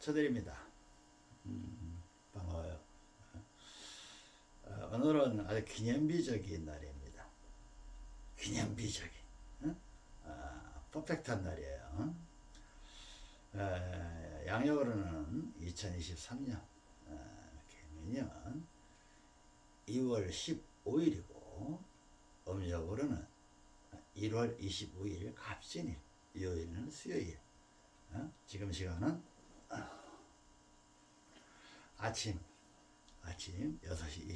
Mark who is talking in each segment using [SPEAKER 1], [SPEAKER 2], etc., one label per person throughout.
[SPEAKER 1] 쳐드립니다. 음, 반가워요. 어, 오늘은 아주 기념비적인 날입니다. 기념비적인, 어? 아, 퍼펙트한 날이에요. 에, 양력으로는 2023년 어, 개면년 2월 15일이고 음력으로는 1월 25일 갑진일 요일은 수요일 어? 지금 시간은 아침 아침 6시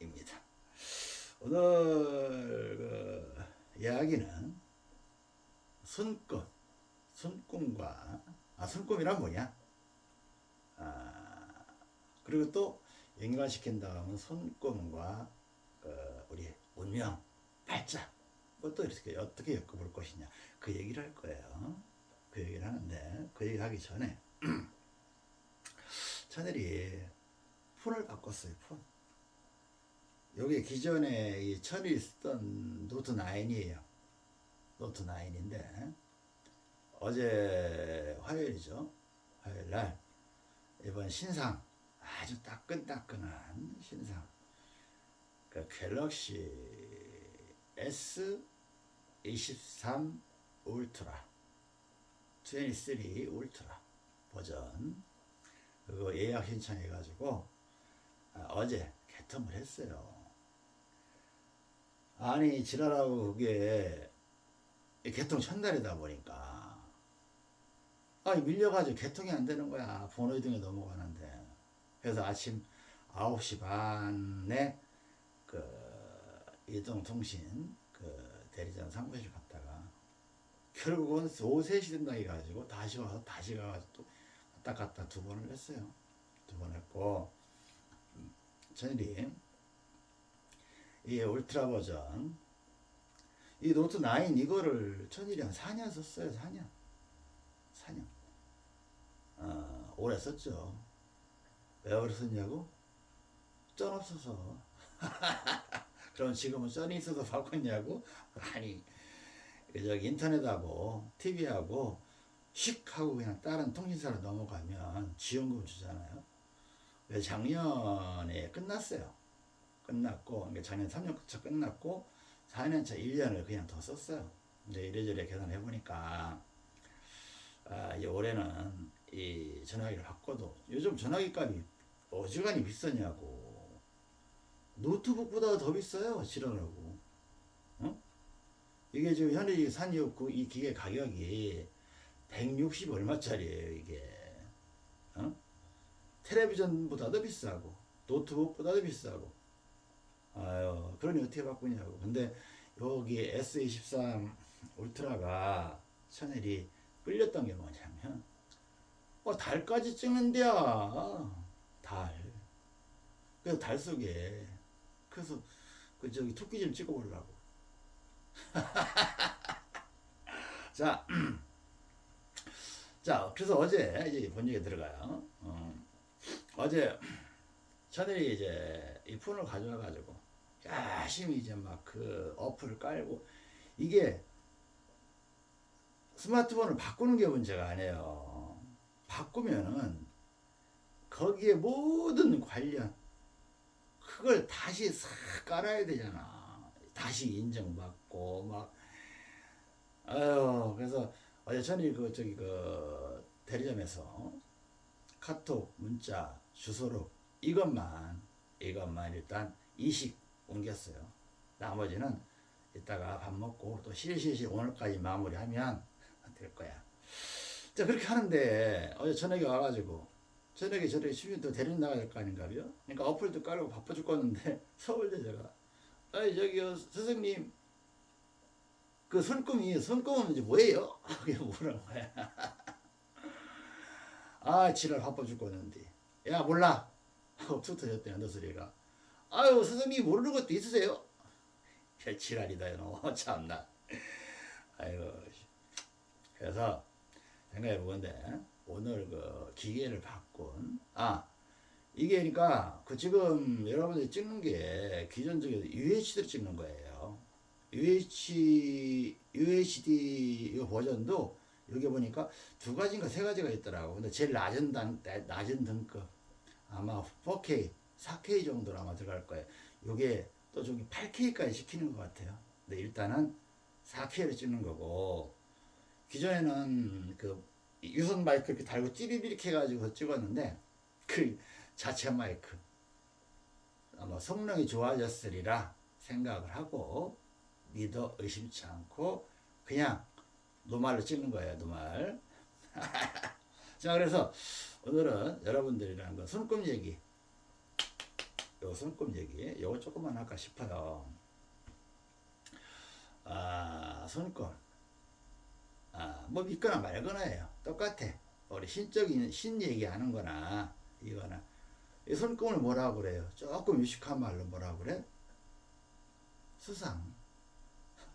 [SPEAKER 1] 22분입니다. 오늘 그 이야기는 손금 손금과 아 손금이란 뭐냐? 아 그리고 또 연관시킨다 하면 손금과 그 우리 운명 팔자 그것도 이렇게 어떻게 엮어볼 것이냐 그 얘기를 할 거예요. 그 얘기를 하는데 그 얘기 하기 전에 천일이 폰을 바꿨어요 폰. 여기 기존에 이 천일이 쓰던 노트 9이에요. 노트 9인데 어제 화요일이죠. 화요일날 이번 신상 아주 따끈따끈한 신상. 그 갤럭시 S23 울트라 23 울트라 버전. 그거 예약 신청해 가지고 아, 어제 개통을 했어요. 아니 지랄하고 그게 개통 첫날이다 보니까. 아니 밀려가지고 개통이 안 되는 거야. 번호 이동에 넘어가는데. 그래서 아침 9시 반에 그 이동통신 그 대리점 사무실 갔다가 결국은 오후 3시 된다 해가지고 다시 와서 다시 가가지고 또 왔다 갔다 두 번을 했어요. 두 번 했고 천일이 이 울트라 버전 이 노트 9 이거를 천일이 한 4년 썼어요. 4년 4년 어, 오래 썼죠. 왜 오래 썼냐고? 쩐 없어서 그럼 지금은 쩐이 있어서 바꿨냐고? 아니 저기 인터넷하고 TV하고 휙 하고 그냥 다른 통신사로 넘어가면 지원금 주잖아요. 작년에 끝났어요. 끝났고 그러니까 작년 3년차 끝났고 4년차 1년을 그냥 더 썼어요. 이제 이래저래 계산해 보니까 아, 이 올해는 이 전화기를 바꿔도 요즘 전화기 값이 어지간히 비싸냐고 노트북보다 더 비싸요 지랄하고 어? 이게 지금 현재 산이었고 이 기계 가격이 160 얼마짜리예요 이게. 어? 텔레비전보다도 비싸고 노트북보다도 비싸고. 아유 그러니 어떻게 바꾸냐고. 근데 여기 S23 울트라가 샤넬이 끌렸던 게 뭐냐면 어 달까지 찍는데야. 달. 그래서 달 속에. 그래서 그 저기 토끼 좀 찍어보려고 자, 자, 그래서 어제 이제 본적에 들어가요. 어, 어제 샤넬이 이제 이 폰을 가져와가지고 열심히 이제 막 그 어플을 깔고 이게 스마트폰을 바꾸는 게 문제가 아니에요. 바꾸면은 거기에 모든 관련 그걸 다시 싹 깔아야 되잖아. 다시 인정받고 막 아유 그래서 어제 전에 그 저기 그 대리점에서 카톡 문자 주소록 이것만 이것만 일단 이식 옮겼어요. 나머지는 이따가 밥 먹고 또 실실실 오늘까지 마무리하면 될 거야. 자 그렇게 하는데 어제 저녁에 와가지고 저녁에 저녁에 주민 또 데리러 나가야 될 거 아닌가요? 그러니까 어플도 깔고 바빠 죽겠는데 서울대 제가 아이 저기요 선생님 그 손금이 손금은 이제 뭐예요? 그게 뭐라는 거야 아 지랄 바빠 죽겠는데. 야 몰라. 하고 툭 터졌대요 너 소리가 아유 선생님 모르는 것도 있으세요? 야 지랄이다 너. 참나. 아이고 그래서 생각해 보건데 오늘 그 기계를 바꾼 아 이게 그러니까 그 지금 여러분들이 찍는 게 기존적인 UHD를 찍는 거예요. UH UHD 이 버전도 여기 보니까 두 가지인가 세 가지가 있더라고. 근데 제일 낮은 단, 낮은 등급 아마 4K, 4K 정도로 아마 들어갈 거예요. 요게 또 저기 8K까지 시키는 것 같아요. 근데 일단은 4K를 찍는 거고 기존에는 그 유선 마이크 이렇게 달고 찌비비릭 해가지고 찍었는데 그 자체 마이크 아마 성능이 좋아졌으리라 생각을 하고 믿어 의심치 않고 그냥 노말로 찍는 거예요 노말. 자 그래서 오늘은 여러분들이랑 그 손금 얘기 요 손금 얘기 요거 조금만 할까 싶어요. 아 손금 아뭐 믿거나 말거나예요. 똑같아. 우리 신적인 신 얘기하는 거나 이거나. 이 손금을 뭐라고 그래요? 조금 유식한 말로 뭐라고 그래? 수상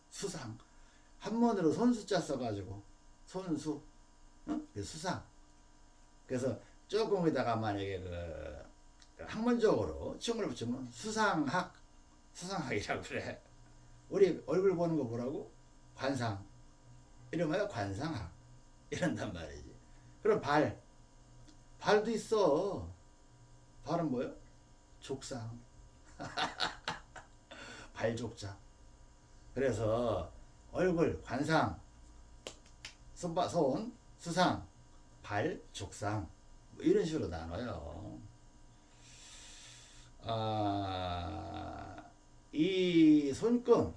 [SPEAKER 1] 수상. 한문으로 손수자 써가지고 손수 응? 그 수상. 그래서 조금에다가 만약에 그, 그 학문적으로 칭을 붙이면 수상학 수상학이라고 그래. 우리 얼굴 보는 거 뭐라고? 관상. 이러면 관상학. 이런단 말이지. 그럼 발. 발도 있어. 발은 뭐요 족상. 발족자 그래서 얼굴, 관상, 손바, 손, 수상, 발, 족상 뭐 이런 식으로 나눠요. 아, 이 손금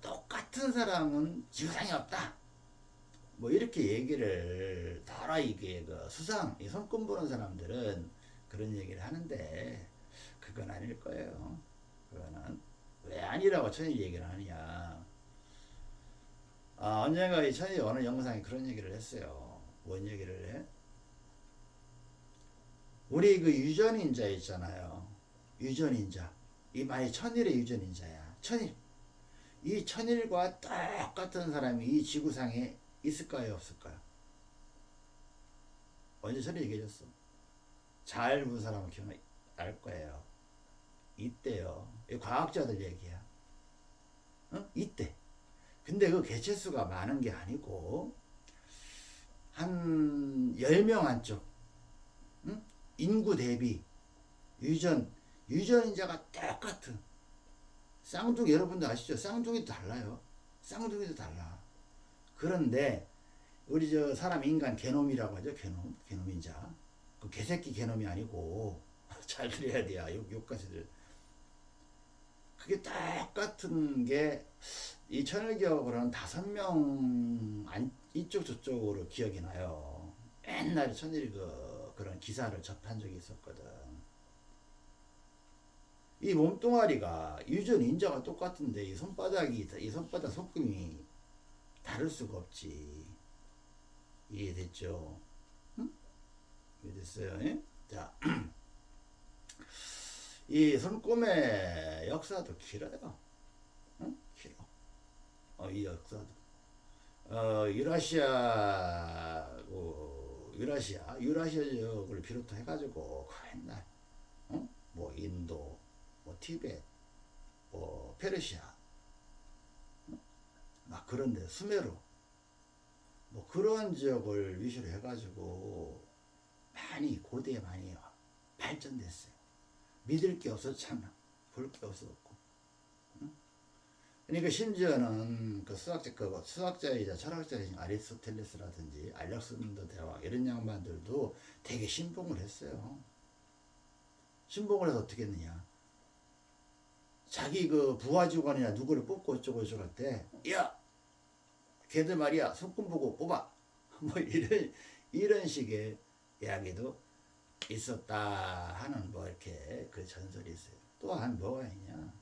[SPEAKER 1] 똑같은 사람은 지구상에 없다. 뭐 이렇게 얘기를 더러 이게 그 수상 이 손금 보는 사람들은 그런 얘기를 하는데 그건 아닐 거예요. 그거는 왜 아니라고 천일 얘기를 하느냐. 아, 언젠가 이 천이 어느 영상에 그런 얘기를 했어요. 뭔 얘기를 해? 우리 그 유전인자 있잖아요. 유전인자. 이 말이 천일의 유전인자야. 천일. 이 천일과 똑같은 사람이 이 지구상에 있을까요? 없을까요? 언제 전에 얘기해줬어. 잘 본 사람은 기억날 거예요. 이 과학자들 얘기야. 어? 이때. 근데 그 개체수가 많은 게 아니고 한 10명 한쪽 응? 인구 대비 유전 유전인자가 똑같은 쌍둥이 여러분도 아시죠? 쌍둥이도 달라요. 쌍둥이도 달라. 그런데 우리 저 사람 인간 게놈이라고 하죠. 게놈 게놈인자. 그 개새끼 게놈이 아니고 잘 들어야 돼요. 욕, 욕까지들. 그게 똑같은 게이 천일기억으로는 다섯 명 이쪽 저쪽으로 기억이 나요. 옛날에 천일 그 그런 기사를 접한 적이 있었거든. 이 몸뚱아리가 유전 인자가 똑같은데 이 손바닥이 이 손바닥 손금이 다를 수가 없지. 이해됐죠? 응? 이해됐어요? 예? 자. 이 손금의 역사도 길어요. 응? 길어. 어, 이 역사도. 어, 유라시아, 어, 유라시아, 유라시아 지역을 비롯해 가지고 그 옛날, 어? 뭐 인도, 뭐 티베트, 뭐 페르시아, 어? 막 그런 데 수메르, 뭐 그런 지역을 위주로 해가지고 많이 고대에 많이 발전됐어요. 믿을 게 없었잖아. 볼게 없었고. 응? 그러니까 심지어는 그 수학자, 그 수학자이자 철학자이신 아리스토텔레스라든지 알렉산더 대왕 이런 양반들도 되게 신봉을 했어요. 신봉을 해서 어떻게 했느냐. 자기 그 부하직원이나 누구를 뽑고 어쩌고 저쩌고 할 때, 야! 걔들 말이야, 손금 보고 뽑아! 뭐 이런, 이런 식의 이야기도 있었다 하는 뭐 이렇게 그 전설이 있어요. 또한 뭐가 있냐.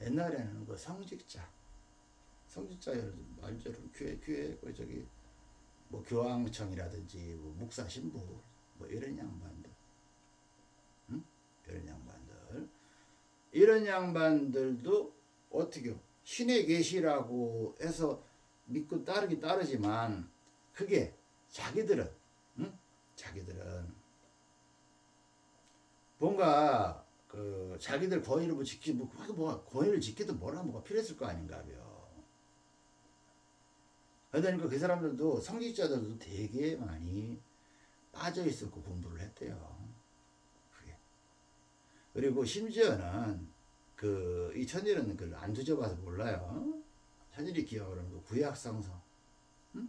[SPEAKER 1] 옛날에는 그 성직자, 성직자 말대로 교회, 교회, 그 저기 뭐 교황청이라든지 뭐 목사 신부 뭐 이런 양반들, 응? 이런 양반들, 이런 양반들도 어떻게 신의 계시라고 해서 믿고 따르기 따르지만 그게 자기들은 응? 자기들은 뭔가 그 자기들 권위를 뭐 지키 뭐 뭐가 권위를 지키든 뭐라 뭐가 필요했을 거 아닌가요. 그러니까 그 사람들도 성직자들도 되게 많이 빠져 있었고 공부를 했대요. 그게. 그리고 심지어는 그 이 천일은 그걸 안 뒤져봐서 몰라요. 천일이 기억을 하는 거 구약성서. 응?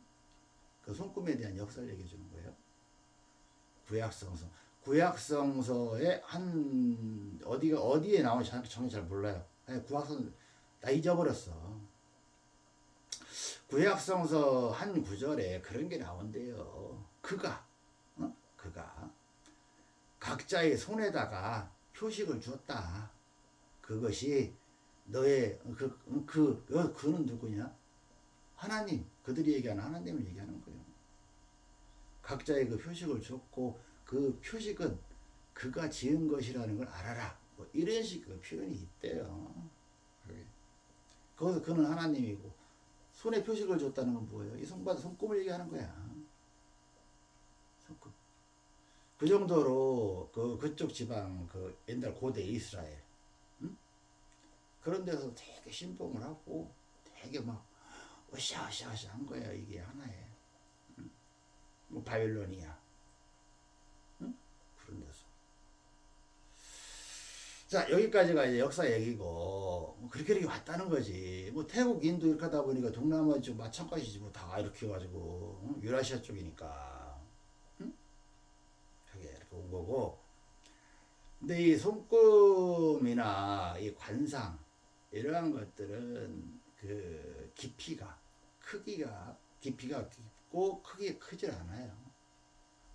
[SPEAKER 1] 그 손금에 대한 역사를 얘기해 주는 거예요. 구약성서. 구약성서의 한 어디가 어디에 나오는지 정확히 잘 몰라요. 아니, 구약성 나 잊어버렸어. 구약성서 한 구절에 그런 게 나온대요. 그가 어? 그가 각자의 손에다가 표식을 주었다. 그것이 너의 그, 그, 그 그는 누구냐? 하나님. 그들이 얘기하는 하나님을 얘기하는 거예요. 각자의 그 표식을 줬고 그 표식은 그가 지은 것이라는 걸 알아라. 뭐 이런 식의 그 표현이 있대요. 거기서 그는 하나님이고 손에 표식을 줬다는 건 뭐예요? 이 손바닥 손금을 얘기하는 거야. 손금. 그 정도로 그 그쪽 지방 그 옛날 고대 이스라엘 응? 그런 데서 되게 신봉을 하고 되게 막 으쌰으쌰으쌰 한 거예요. 이게 하나에. 응? 뭐 바빌로니아 응? 그런 데서. 자 여기까지가 이제 역사 얘기고 뭐 그렇게 이렇게 왔다는 거지 뭐 태국 인도 이렇게 하다 보니까 동남아 쪽 마찬가지지 뭐 다 이렇게 해가지고 응? 유라시아 쪽이니까 응? 그게 이렇게 온 거고 근데 이 손금이나 이 관상 이러한 것들은 그 깊이가 크기가 깊이가 깊고 크기 크질 않아요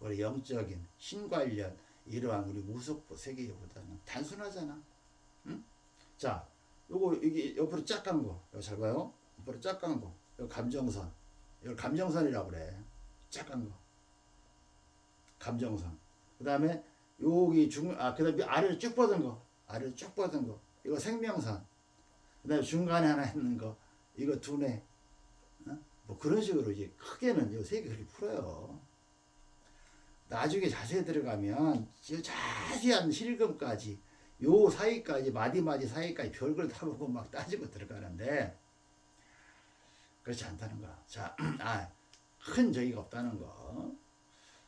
[SPEAKER 1] 우리 영적인 신관련 이러한 우리 무속보 세계보다는 단순하잖아. 응? 자, 요거 여기 옆으로 짝간 거, 이거 잘 봐요. 옆으로 짝간 거, 요 감정선, 이걸 감정선이라고 그래. 짝간 거, 감정선. 그 다음에 여기 중, 아, 그 다음에 아래로 쭉 뻗은 거, 아래로 쭉 뻗은 거, 이거 생명선. 그 다음에 중간에 하나 있는 거, 이거 두뇌. 어? 뭐 그런 식으로 이제 크게는 요세개 그렇게 풀어요. 나중에 자세히 들어가면 자세한 실금까지 요 사이까지 마디마디 사이까지 별걸 다 보고 막 따지고 들어가는데 그렇지 않다는 거. 자, 아, 큰 저기가 없다는 거.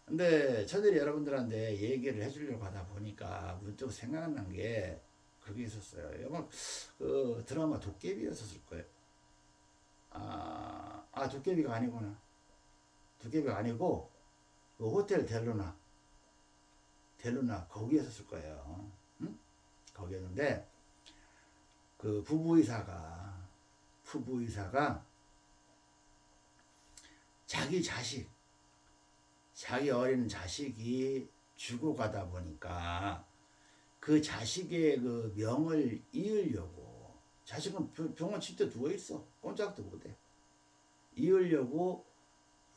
[SPEAKER 1] 근데 저들이 여러분들한테 얘기를 해주려고 하다 보니까 문득 생각난 게 그게 있었어요. 영화 그 드라마 도깨비였었을 거예요. 아, 아 도깨비가 아니구나. 도깨비가 아니고 그 호텔 델루나 델루나 거기에서 쓸 거예요. 응? 거기였는데 그 부부의사가 부부의사가 자기 자식 자기 어린 자식이 죽어가다 보니까 그 자식의 그 명을 이으려고 자식은 병원 침대 누워 있어 꼼짝도 못해 이으려고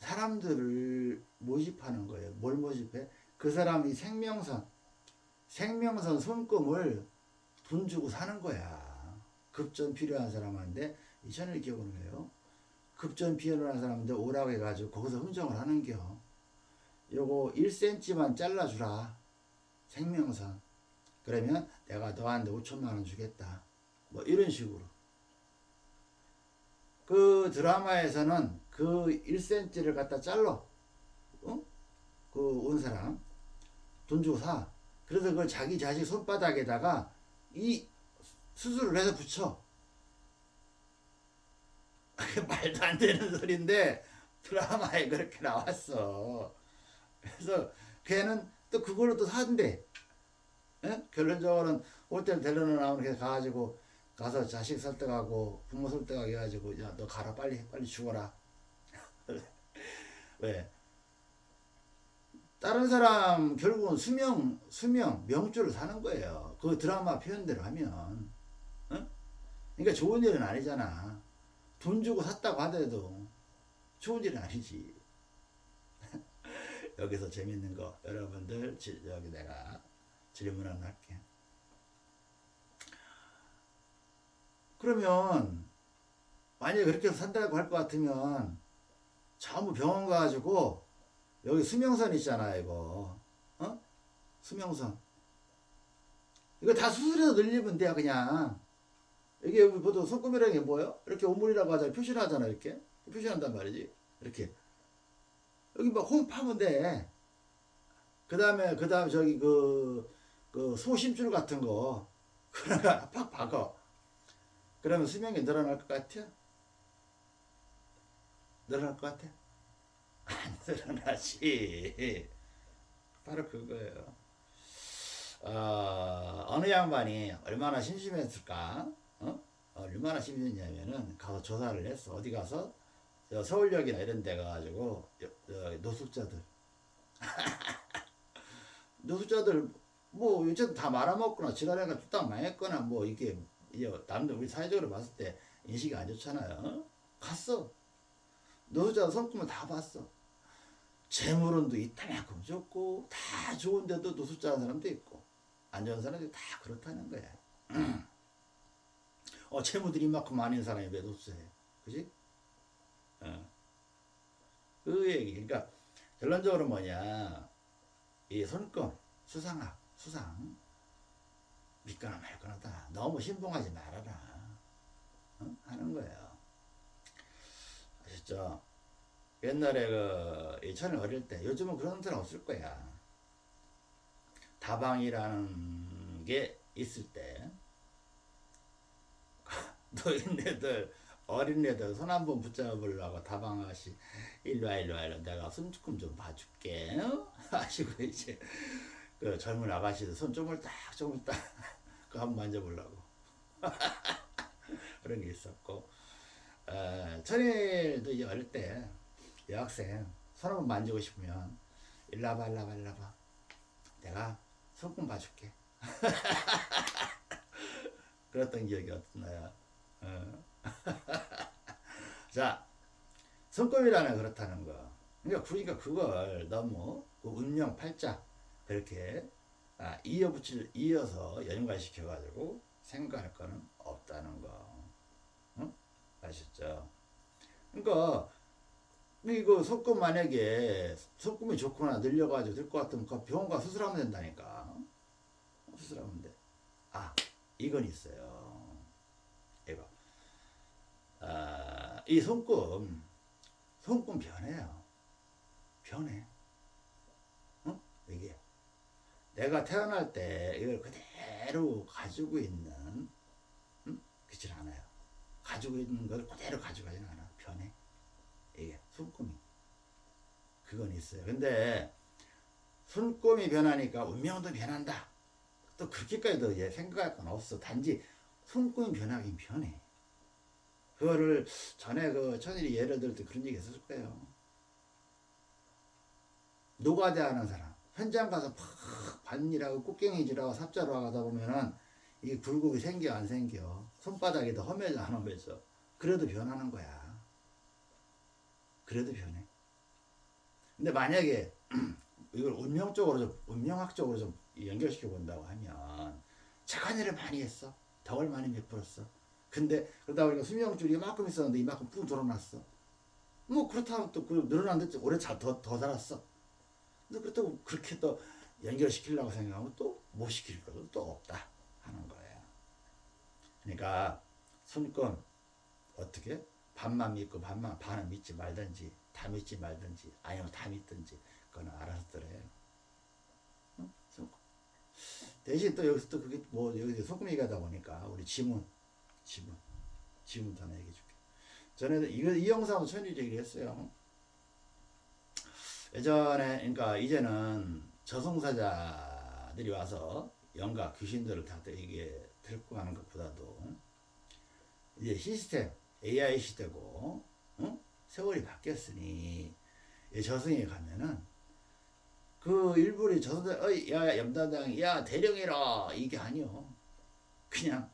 [SPEAKER 1] 사람들을 모집하는 거예요. 뭘 모집해? 그 사람이 생명선, 생명선 손금을 돈 주고 사는 거야. 급전 필요한 사람한테 이천을 기억을 해요. 급전 필요한 사람한테 오라고 해가지고 거기서 흥정을 하는겨. 요거 1cm만 잘라주라. 생명선. 그러면 내가 너한테 5천만 원 주겠다. 뭐 이런 식으로. 그 드라마에서는 그 1cm를 갖다 잘라. 어? 그온 사람. 돈 주고 사. 그래서 그걸 자기 자식 손바닥에다가 이 수술을 해서 붙여. 말도 안 되는 소리인데 드라마에 그렇게 나왔어. 그래서 걔는 또 그걸로 또 산대. 예? 결론적으로는 호텔 델러나 나오는 게 가가지고 가서 자식 설득하고 부모 설득하고 해가지고 야 너 가라 빨리 빨리 죽어라 왜? 다른 사람 결국은 수명 수명 명주를 사는 거예요. 그 드라마 표현대로 하면. 어? 그러니까 좋은 일은 아니잖아. 돈 주고 샀다고 하더라도 좋은 일은 아니지. 여기서 재밌는 거 여러분들 여기 내가 질문 하나 할게. 그러면 만약에 그렇게 산다고 할 것 같으면 전부 병원 가가지고 여기 수명선 있잖아 이거 어? 수명선 이거 다 수술해서 늘리면 돼요 그냥 이게 보통 손금이라는 게 뭐예요? 이렇게 오물이라고 하잖아 표시를 하잖아 이렇게 표시한단 말이지 이렇게 여기 막홈 파면 돼. 그 다음에 그 다음에 저기 그, 그 소심줄 같은 거 그러나 팍 박어. 그러면 수명이 늘어날 것 같아? 늘어날 것 같아? 안 늘어나지. 바로 그거예요. 어, 어느 양반이 얼마나 심심했을까? 어? 얼마나 심심했냐면은 가서 조사를 했어. 어디 가서 저 서울역이나 이런 데 가가지고 노숙자들 노숙자들 뭐 요즘 다 말아먹거나 지랄해가 뚝딱 망했거나 뭐 이게 남들 우리 사회적으로 봤을 때 인식이 안 좋잖아요. 어? 갔어. 노숙자 성품을 다 봤어. 재물운도 이따만큼 좋고 다 좋은데도 노숙자 하는 사람도 있고 안 좋은 사람들이 다 그렇다는 거야. 어 재물들이 이만큼 많은 사람이 왜 노숙해? 그지? 어. 그 얘기. 그러니까 결론적으로 뭐냐 이 손금 수상학 수상 믿거나 말거나다 너무 신봉하지 말아라 어? 하는 거예요. 아셨죠? 옛날에 그이 천을 어릴 때 요즘은 그런 데는 없을 거야. 다방이라는 게 있을 때 노인네들 어린애들 손 한 번 붙잡으려고 다방 아가씨 일로와 일로와 일로 내가 손 조금 좀 봐줄게 어? 하시고 이제 그 젊은 아가씨들 손 좀을 딱 좀을 딱그 한번 만져보려고 그런 게 있었고 어, 천일도 이제 어릴 때 여학생 손 한번 만지고 싶으면 와봐 일로 와봐 내가 손금 봐줄게 그랬던 기억이 어떠나요? 어. 자, 손금이라는 그렇다는 거. 그러니까 그러니까 그걸 너무 그 운명 팔자 그렇게 아, 이어 붙일 이어서 연관시켜 가지고 생각할 거는 없다는 거. 응? 아셨죠? 그러니까 이거 손금 만약에 손금이 좋거나 늘려가지고 될 것 같으면 그 병원 가 수술하면 된다니까. 수술하면 돼. 아, 이건 있어요. 이거. 아, 이 손금, 손금 변해요. 변해. 어? 이게. 내가 태어날 때 이걸 그대로 가지고 있는, 음? 그렇지 않아요. 가지고 있는 걸 그대로 가져가지는 않아. 변해. 이게 손금이. 그건 있어요. 근데 손금이 변하니까 운명도 변한다. 또 그렇게까지도 이제 생각할 건 없어. 단지 손금이 변하긴 변해. 그거를 전에 그 천일이 예를 들 때 그런 얘기 했을 거예요. 노가대 하는 사람. 현장 가서 팍 반일하고 꽃갱이질하고 삽자로 하다 보면은 이게 굴곡이 생겨 안 생겨. 안 험해져. 그래도 변하는 거야. 그래도 변해. 근데 만약에 이걸 운명적으로 좀 운명학적으로 좀 연결시켜 본다고 하면 착한 일을 많이 했어. 덕을 많이 베풀었어. 근데 그러다 보니까 수명줄이 이만큼 있었는데 이만큼 푹 늘어났어. 뭐 그렇다면 또그 늘어났는데 오래 더, 더 살았어. 근데 그렇다고 그렇게 또 연결시키려고 생각하면 또 못 시킬 것도 또 없다. 그러니까 손금 어떻게 반만 믿고 반만 반은 믿지 말든지 다 믿지 말든지 아니면 다 믿든지 그거는 알아서 들어요. 응? 대신 또 여기서 또 그게 뭐 여기서 소금 얘기하다 보니까 우리 지문 지문 지문도 하나 얘기해 줄게. 전에 이거 이 영상도 천일 얘기를 했어요. 예전에 그러니까 이제는 저승사자들이 와서 영가 귀신들을 다 이게 데리고 가는 것보다도 이제 시스템 AI 시대고 응? 세월이 바뀌었으니 이 저승에 가면은 그 일부러 저승사 어이 야 염단장 야 대령이라 이게 아니요 그냥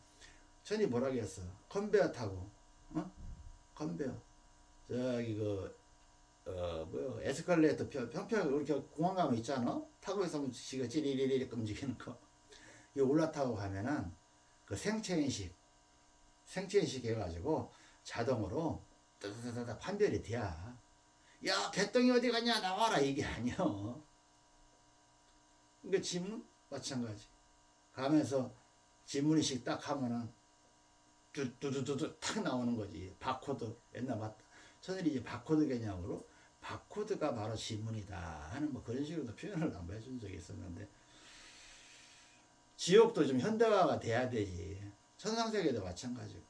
[SPEAKER 1] 천이 뭐라 그랬어 컨베어 타고 어 컨베어 저기 그 어, 뭐요, 에스컬레이터 평, 평평, 이렇게 공항 가면 있잖아? 타고 있으면 지가 찌리리리 움직이는 거. 이 올라타고 가면은 그 생체인식, 생체인식 해가지고 자동으로 따다다다 판별이 돼야. 야, 개똥이 어디 갔냐? 나와라. 이게 아니여. 그러니까 지문 마찬가지. 가면서 지문인식 딱 하면은 뚜두두두 탁 나오는 거지. 바코드 옛날 맞다. 천일이 이제 바코드 개념으로 바코드가 바로 지문이다 하는 뭐 그런 식으로 표현을 한번 해준 적이 있었는데 지옥도 좀 현대화가 돼야 되지 천상세계도 마찬가지고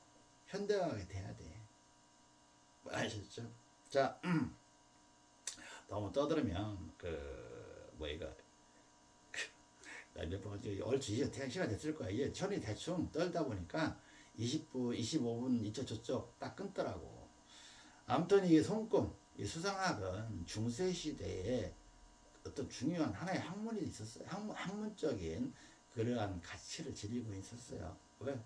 [SPEAKER 1] 현대화가 돼야 돼 아셨죠? 자 음. 너무 떠들으면 그 뭐이가 몇번 얼추 이제 대학 시간 됐을 거야 이게 천이 대충 떨다 보니까 20분 25분 이쪽 저쪽 딱 끊더라고 아무튼 이게 손금 이 수상학은 중세 시대에 어떤 중요한 하나의 학문이 있었어요. 학문, 학문적인 그러한 가치를 지니고 있었어요. 왜?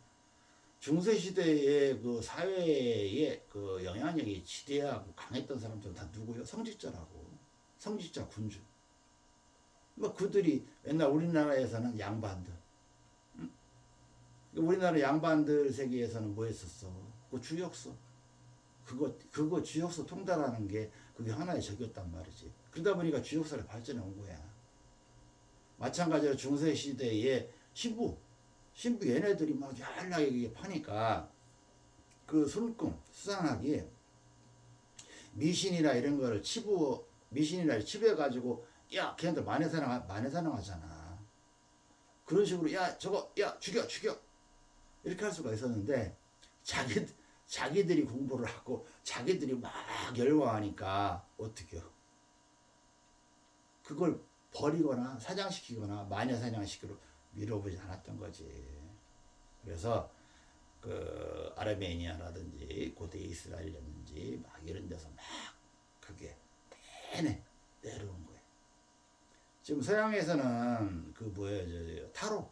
[SPEAKER 1] 중세 시대의 그 사회의 그 영향력이 지대하고 강했던 사람들은 다 누구요? 성직자라고. 성직자 군주. 뭐 그들이 옛날 우리나라에서는 양반들. 응? 우리나라 양반들 세계에서는 뭐 했었어? 그 주역서. 그거 그거 주역서 통달하는 게 그게 하나의 적이었단 말이지. 그러다 보니까 주역사를 발전해 온 거야. 마찬가지로 중세 시대에 신부, 신부 얘네들이 막 연락이 파니까 그 손금 수상하게 미신이나 이런 거를 치부 미신이나 치부해 가지고 야 걔네들 만회사랑 만회사랑 하잖아. 그런 식으로 야 저거 야 죽여 죽여 이렇게 할 수가 있었는데 자기 자기들이 공부를 하고 자기들이 막 열광하니까 어떻게요? 그걸 버리거나 사장시키거나 마녀 사냥시키로 밀어보지 않았던 거지. 그래서 그 아르메니아라든지 고대 이스라엘이라든지 막 이런 데서 막 그게 내내 내려온 거예요. 지금 서양에서는 그 뭐예요, 저, 저 타로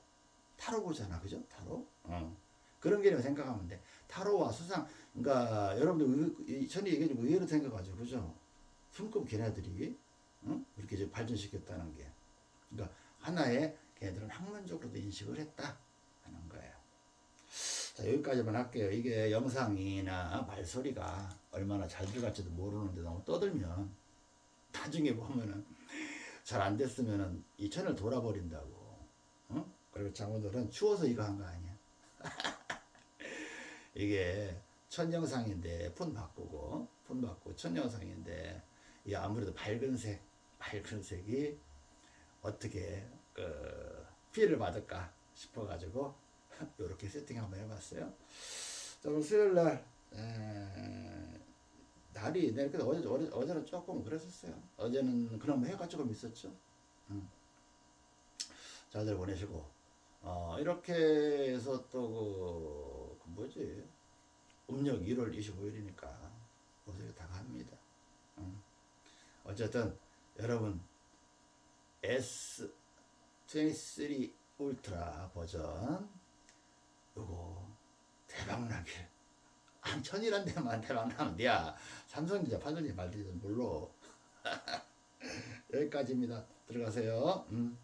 [SPEAKER 1] 타로 보잖아, 그죠? 타로. 어. 그런 개념 생각하면 돼. 타로와 수상, 그러니까 여러분들 전에 얘기해 좀 의외로 생각하죠, 그죠? 손금 걔네들이 어? 이렇게 발전시켰다는 게, 그러니까 하나의 걔네들은 학문적으로도 인식을 했다 하는 거예요. 자 여기까지만 할게요. 이게 영상이나 발소리가 얼마나 잘 들어갈지도 모르는데 너무 떠들면 나중에 보면은 잘 안 됐으면은 이 채널 돌아버린다고. 어? 그리고 장모들은 추워서 이거 한 거 아니야. 이게 첫 영상인데 폰 바꾸고 폰 바꾸고 첫 영상인데 이 아무래도 밝은 색 밝은 색이 어떻게 그 피해를 받을까 싶어 가지고 이렇게 세팅 한번 해봤어요. 자, 그럼 수요일 날 에, 날이 내일 그 어제 어제 어제는 조금 그랬었어요. 어제는 그럼 해가 조금 있었죠. 음. 잘들 보내시고 어, 이렇게 해서 또 그, 그 뭐지 음력 1월 25일이니까 어떻게 다 갑니다. 음. 어쨌든 여러분 S23 울트라 버전 요거 대박나길 한 천이란 데만 대박나면 돼야 삼성전자 팔든지 말든지 몰라 여기까지입니다. 들어가세요. 음.